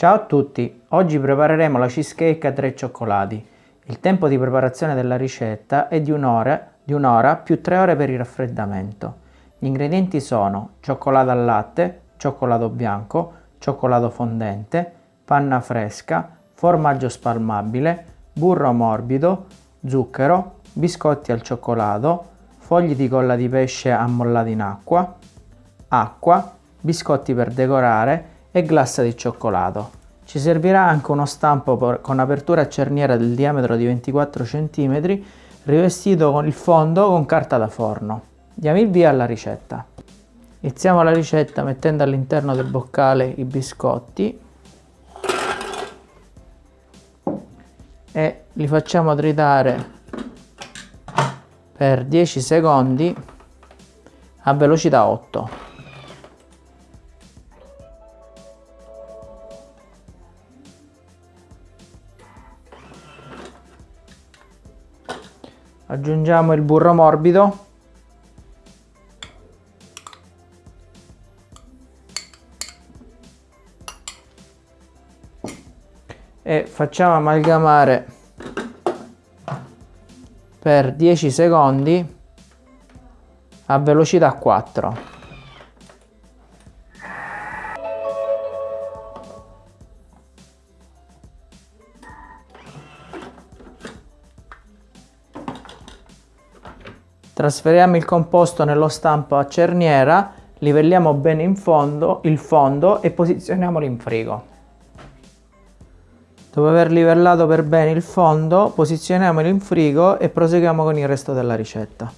Ciao a tutti, oggi prepareremo la cheesecake a tre cioccolati. Il tempo di preparazione della ricetta è di un'ora, di più tre ore per il raffreddamento. Gli ingredienti sono cioccolato al latte, cioccolato bianco, cioccolato fondente, panna fresca, formaggio spalmabile, burro morbido, zucchero, biscotti al cioccolato, fogli di colla di pesce ammollati in acqua, acqua, biscotti per decorare e glassa di cioccolato. Ci servirà anche uno stampo con apertura a cerniera del diametro di 24 cm rivestito con il fondo con carta da forno. Diamo il via alla ricetta. Iniziamo la ricetta mettendo all'interno del boccale i biscotti e li facciamo tritare per 10 secondi a velocità 8. Aggiungiamo il burro morbido. E facciamo amalgamare per 10 secondi a velocità 4 Trasferiamo il composto nello stampo a cerniera, livelliamo bene in fondo, il fondo e posizioniamolo in frigo. Dopo aver livellato per bene il fondo, posizioniamolo in frigo e proseguiamo con il resto della ricetta.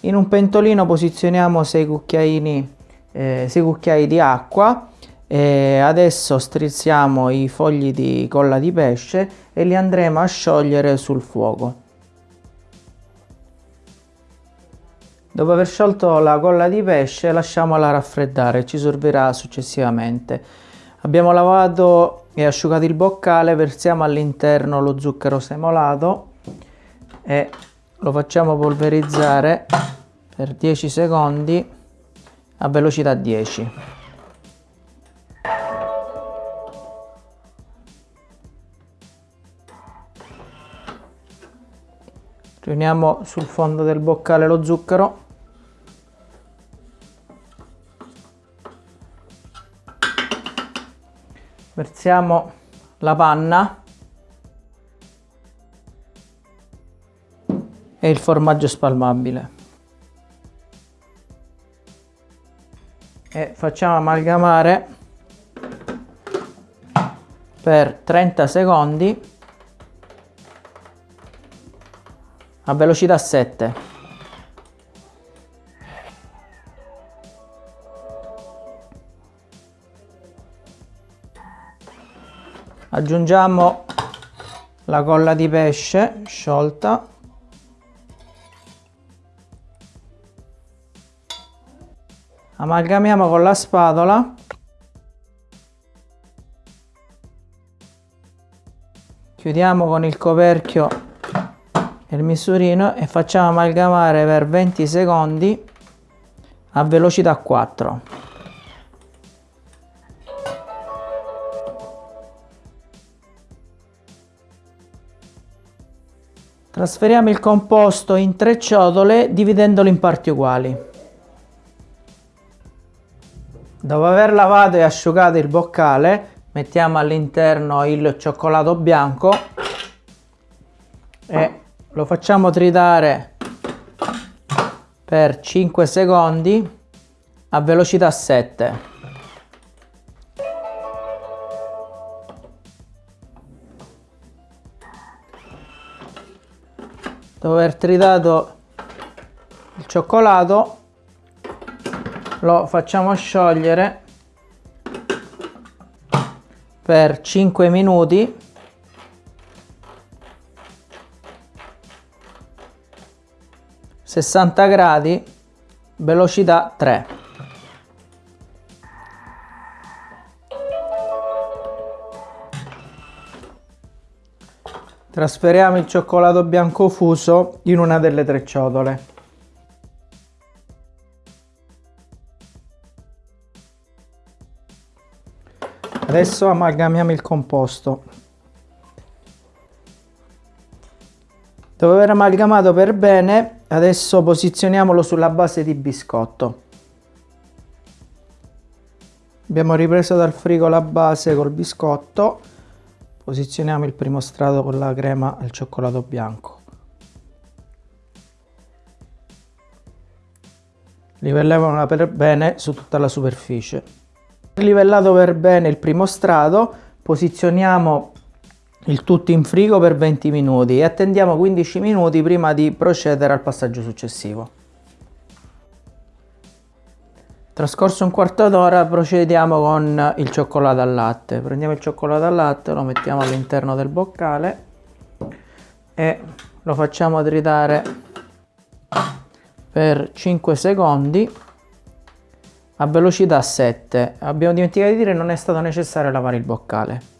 In un pentolino posizioniamo 6 cucchiaini, eh, 6 cucchiai di acqua e adesso strizziamo i fogli di colla di pesce e li andremo a sciogliere sul fuoco. Dopo aver sciolto la colla di pesce lasciamola raffreddare, ci servirà successivamente. Abbiamo lavato e asciugato il boccale, versiamo all'interno lo zucchero semolato e lo facciamo polverizzare per 10 secondi a velocità 10. Riuniamo sul fondo del boccale lo zucchero. Versiamo la panna e il formaggio spalmabile. E facciamo amalgamare per 30 secondi a velocità 7 aggiungiamo la colla di pesce sciolta. Amalgamiamo con la spatola. Chiudiamo con il coperchio il misurino e facciamo amalgamare per 20 secondi a velocità 4 trasferiamo il composto in tre ciotole dividendolo in parti uguali. Dopo aver lavato e asciugato il boccale mettiamo all'interno il cioccolato bianco e lo facciamo tritare per 5 secondi a velocità 7 dopo aver tritato il cioccolato lo facciamo sciogliere per 5 minuti 60 gradi, velocità 3. Trasferiamo il cioccolato bianco fuso in una delle tre ciotole. Adesso amalgamiamo il composto. Dopo aver amalgamato per bene, adesso posizioniamolo sulla base di biscotto. Abbiamo ripreso dal frigo la base col biscotto, posizioniamo il primo strato con la crema al cioccolato bianco. Livelliamola per bene su tutta la superficie. Livellato per bene il primo strato, posizioniamo il tutto in frigo per 20 minuti e attendiamo 15 minuti prima di procedere al passaggio successivo. Trascorso un quarto d'ora procediamo con il cioccolato al latte. Prendiamo il cioccolato al latte, lo mettiamo all'interno del boccale e lo facciamo tritare per 5 secondi a velocità 7. Abbiamo dimenticato di dire che non è stato necessario lavare il boccale.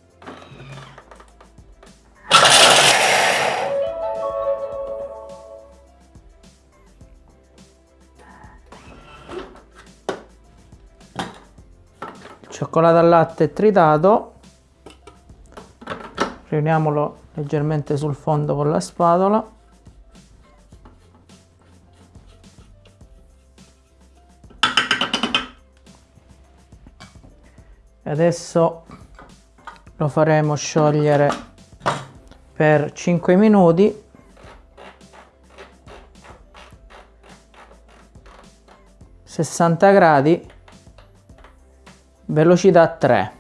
Cioccolato al latte tritato. Riuniamolo leggermente sul fondo con la spatola. E adesso lo faremo sciogliere per 5 minuti. Sessanta gradi velocità 3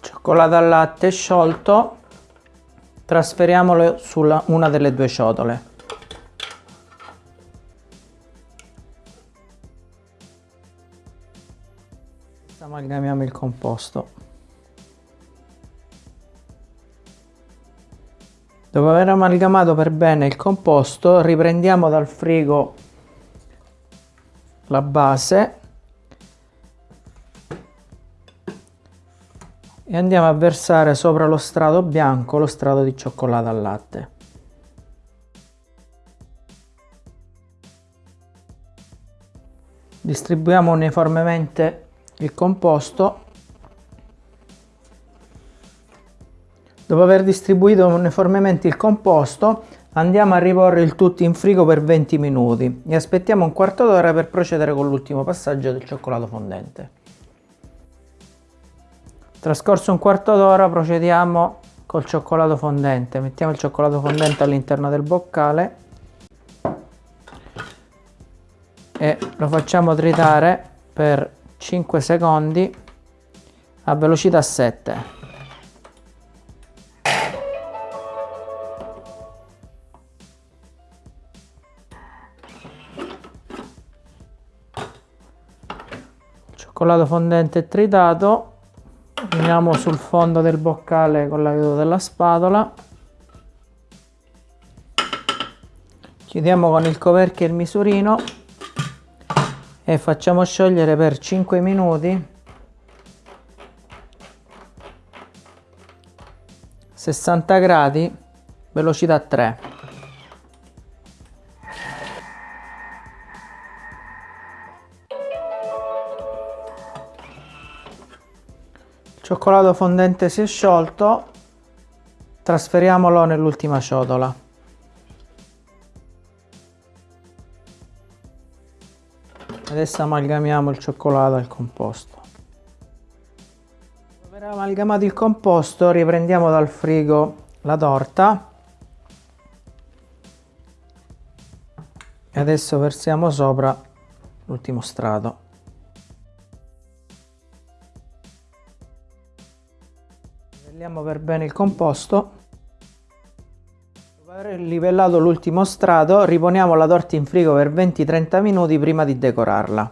cioccolato al latte sciolto. Trasferiamolo su una delle due ciotole amalgamiamo il composto Dopo aver amalgamato per bene il composto riprendiamo dal frigo la base e andiamo a versare sopra lo strato bianco lo strato di cioccolato al latte. Distribuiamo uniformemente il composto Dopo aver distribuito uniformemente il composto, andiamo a riporre il tutto in frigo per 20 minuti e aspettiamo un quarto d'ora per procedere con l'ultimo passaggio del cioccolato fondente. Trascorso un quarto d'ora procediamo col cioccolato fondente. Mettiamo il cioccolato fondente all'interno del boccale e lo facciamo tritare per 5 secondi a velocità 7. Cioccolato fondente tritato. Uniamo sul fondo del boccale con l'aiuto della spatola. Chiudiamo con il coperchio il misurino e facciamo sciogliere per 5 minuti. 60 gradi velocità 3 cioccolato fondente si è sciolto. Trasferiamolo nell'ultima ciotola. Adesso amalgamiamo il cioccolato al composto. Aver amalgamato il composto riprendiamo dal frigo la torta. E adesso versiamo sopra l'ultimo strato Livelliamo per bene il composto. Dopo aver livellato l'ultimo strato, riponiamo la torta in frigo per 20-30 minuti prima di decorarla.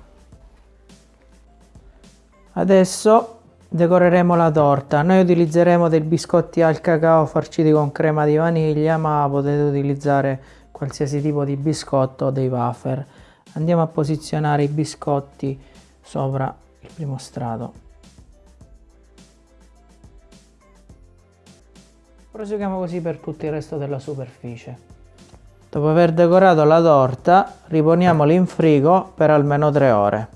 Adesso decoreremo la torta. Noi utilizzeremo dei biscotti al cacao farciti con crema di vaniglia, ma potete utilizzare qualsiasi tipo di biscotto o dei wafer. Andiamo a posizionare i biscotti sopra il primo strato. Proseguiamo così per tutto il resto della superficie. Dopo aver decorato la torta, riponiamola in frigo per almeno 3 ore.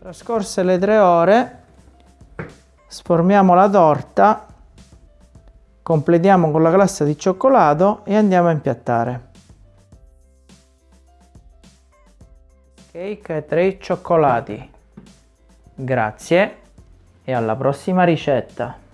Trascorse le 3 ore, sformiamo la torta, completiamo con la glassa di cioccolato e andiamo a impiattare. Cake e 3 cioccolati. Grazie e alla prossima ricetta!